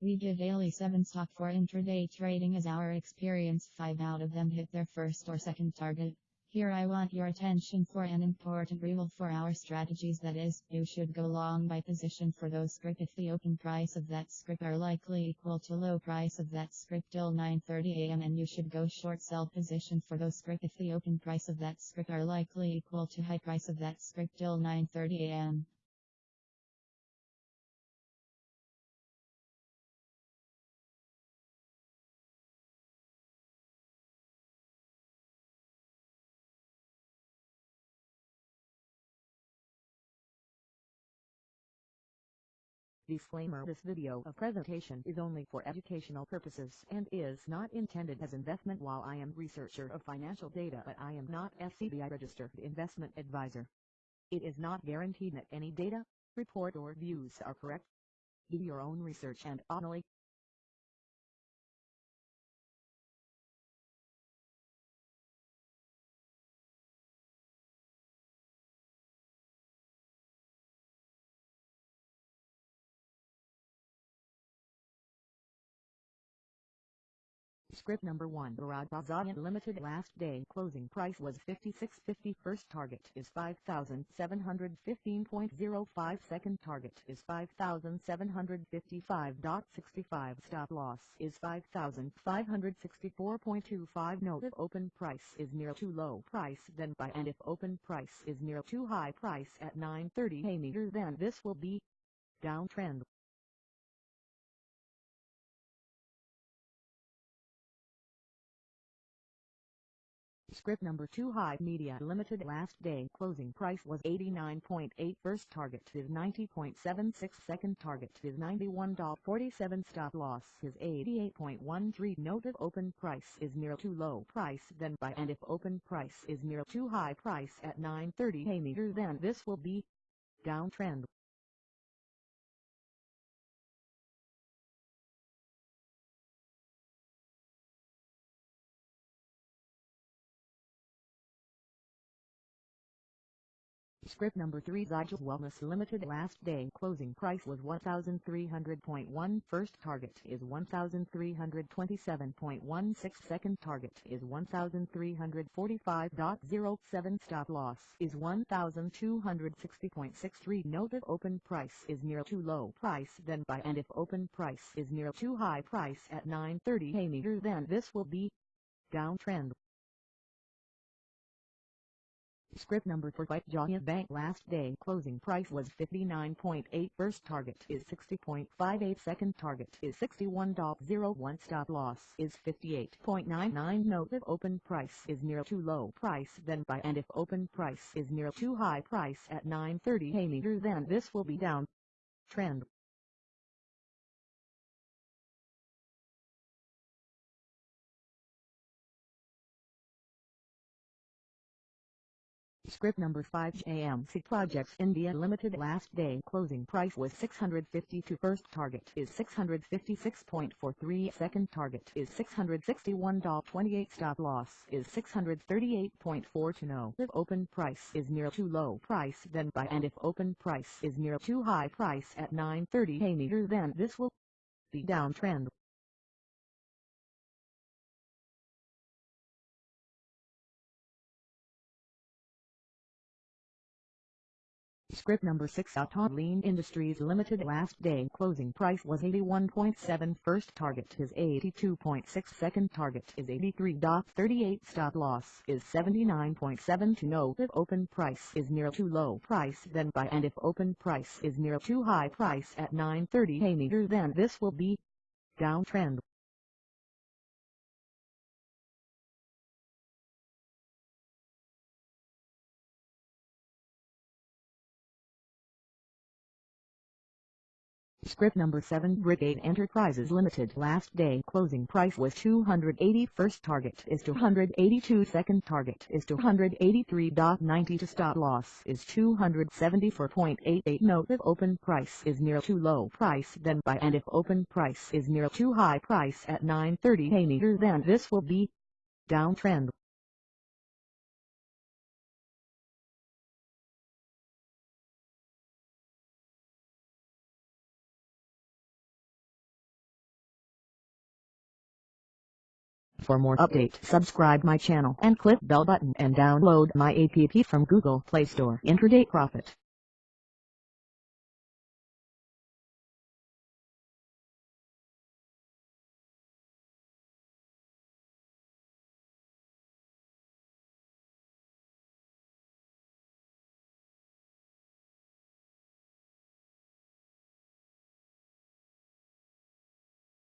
We give daily 7 stock for intraday trading as our experience. 5 out of them hit their first or second target. Here I want your attention for an important rule for our strategies. That is, you should go long by position for those script if the open price of that script are likely equal to low price of that script till 9.30 am and you should go short sell position for those script if the open price of that script are likely equal to high price of that script till 9.30 Disclaimer This video of presentation is only for educational purposes and is not intended as investment while I am researcher of financial data but I am not SEBI registered investment advisor. It is not guaranteed that any data, report or views are correct. Do your own research and only Script number 1 Bharat Bazaar Limited last day closing price was 56.50 first target is 5715.05 second target is 5755.65 stop loss is 5564.25 note if open price is near too low price then buy and if open price is near too high price at 9.30 a meter then this will be downtrend Script number 2 High Media Limited last day. Closing price was 89.8 first target is 90.76 second target is $91.47 stop loss is 88.13 note if open price is near too low price then buy and if open price is near too high price at 9.30 a meter then this will be downtrend Script number 3 Zydus Wellness Limited last day. Closing price was 1300.1 first target is 1327.16 second target is 1345.07 stop loss is 1260.63 note if open price is near too low price then buy and if open price is near too high price at 930 a meter then this will be downtrend Script number for White Giant Bank last day. Closing price was 59.8 first target is 60.58 second target is 61.01 stop loss is 58.99 note if open price is near too low price then buy and if open price is near too high price at 9.30 a meter then this will be down. Trend Script number 5 AMC Projects India Limited last day closing price was 652 first target is 656.43 second target is 661.28 stop loss is 638.4 to know if open price is near too low price then buy and if open price is near too high price at 930 a meter then this will be downtrend Script number 6 Autoline Industries Limited last day closing price was 81.7 first target is 82.6 second target is 83.38 stop loss is 79.7 to know if open price is near too low price then buy and if open price is near too high price at 930 a meter then this will be downtrend Script number 7 Brigade Enterprises Limited last day closing price was 280 first target is 282 second target is 283.90 to stop loss is 274.88 note if open price is near too low price then buy and if open price is near too high price at 930 a meter then this will be downtrend For more update subscribe my channel and click bell button and download my app from Google Play Store. Intraday Profit